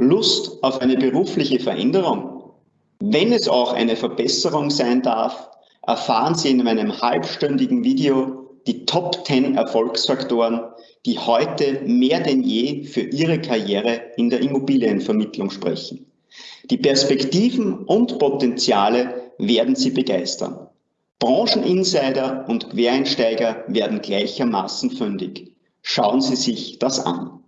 Lust auf eine berufliche Veränderung? Wenn es auch eine Verbesserung sein darf, erfahren Sie in meinem halbstündigen Video die Top 10 Erfolgsfaktoren, die heute mehr denn je für Ihre Karriere in der Immobilienvermittlung sprechen. Die Perspektiven und Potenziale werden Sie begeistern. Brancheninsider und Quereinsteiger werden gleichermaßen fündig. Schauen Sie sich das an.